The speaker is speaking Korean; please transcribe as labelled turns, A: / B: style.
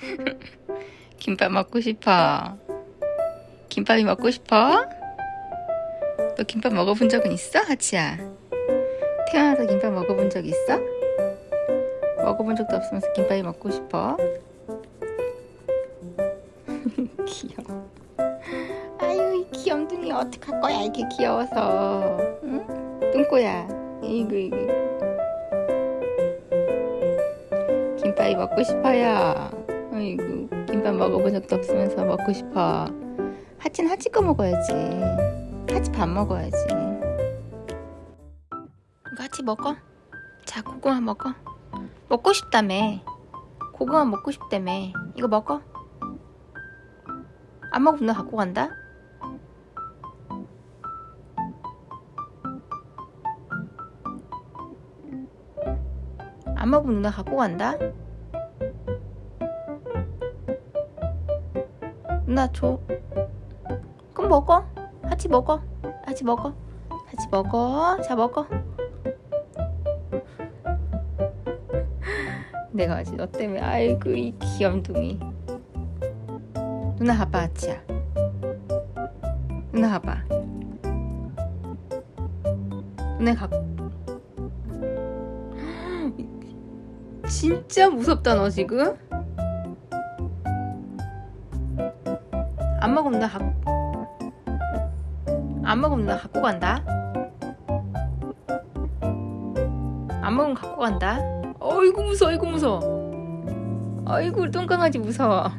A: 김밥 먹고 싶어? 김밥이 먹고 싶어? 너 김밥 먹어본 적은 있어? 하치야 태어나서 김밥 먹어본 적 있어? 먹어본 적도 없으면서 김밥이 먹고 싶어? 귀여워 아유 이 귀염둥이 어떡할 거야 이렇게 귀여워서 응? 뚱꼬야 이거 이거 김밥이 먹고 싶어요 아이고 김밥 먹어본 적도 없으면서 먹고 싶어. 하치는 하치 거 먹어야지. 하치 밥 먹어야지. 이거 하치 먹어. 자 고구마 먹어. 먹고 싶다며. 고구마 먹고 싶다며. 이거 먹어. 안 먹으면 너 갖고 간다? 안 먹으면 누나 갖고 간다 나 줘. 그럼 먹어. 하치 먹어. 하치 먹어. 하치 먹어. 자 먹어. 내가 아직 너 때문에 아이고 이 귀염둥이. 누나 봐봐 하치야. 누나 봐봐. 누나 가. 진짜 무섭다 너 지금 안 먹으면 나 갖... 안 먹으면 나 갖고 간다. 안 먹으면 갖고 간다. 어이구 무서워 어이구 무서워. 어이구 똥강아지 무서워